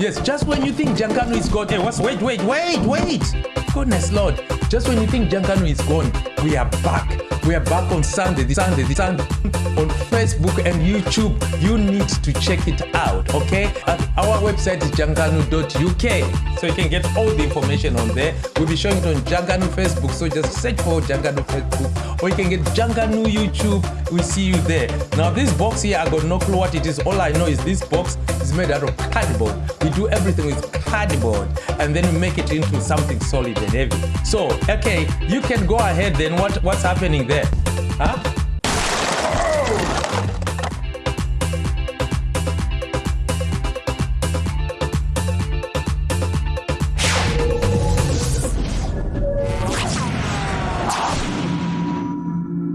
Yes, just when you think Jankanu is gone. Hey, what's wait, wait, wait, wait. Goodness Lord. Just when you think Jankanu is gone, we are back. We are back on Sunday, this Sunday, this Sunday on Facebook and YouTube. You need to check it out, okay? At our website is jankanu.uk. So you can get all the information on there. We'll be showing it on Jankanu Facebook. So just search for Jankanu Facebook or you can get Jankanu YouTube. We see you there. Now this box here, I got no clue what it is. All I know is this box is made out of cardboard. We do everything with cardboard and then we make it into something solid and heavy. So, okay, you can go ahead then. What What's happening there? Huh?